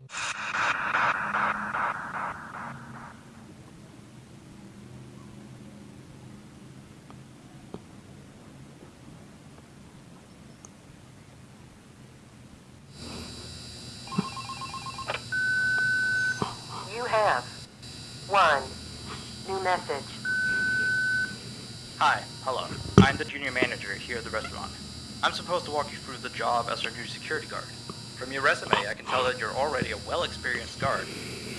You have one new message. Hi, hello. I'm the junior manager here at the restaurant. I'm supposed to walk you through the job as our new security guard. From your resume, I can tell that you're already a well-experienced guard.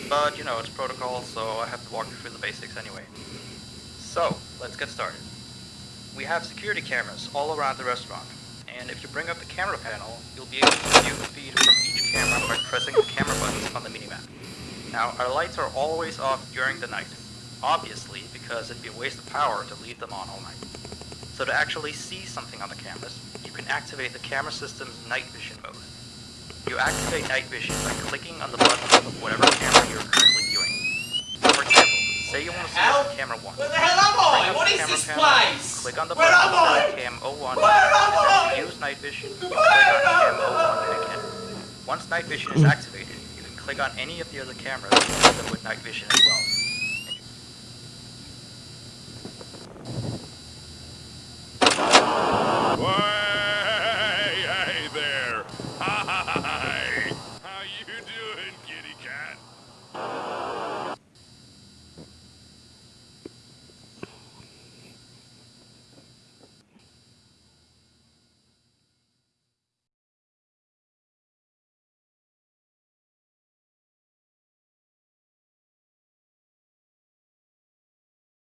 But, you know, it's protocol, so I have to walk you through the basics anyway. So, let's get started. We have security cameras all around the restaurant, and if you bring up the camera panel, you'll be able to view the feed from each camera by pressing the camera buttons on the minimap. Now, our lights are always off during the night, obviously because it'd be a waste of power to leave them on all night. So to actually see something on the cameras, you can activate the camera system's night vision mode. You activate night vision by clicking on the button of whatever camera you're currently viewing. For example, say you want to see camera 1. Where the hell am I? What is this panel, place? Click on the Where button am I? of cam 01. Where am I? use night vision, Where click on cam am 01 again. Once night vision is activated, you can click on any of the other cameras and use them with night vision as well.